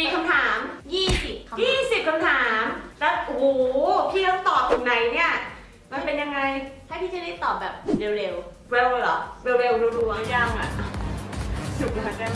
กี่คำถาม 20คำถาม20คำถาม แล้วโอ้พี่ต้องตอบตรงไหนเนี่ย มันเป็นยังไง ให้พี่จะได้ตอบแบบเร็วๆ เร็วเหรอ เร็วๆรัวๆย่างอะสุกแล้วได้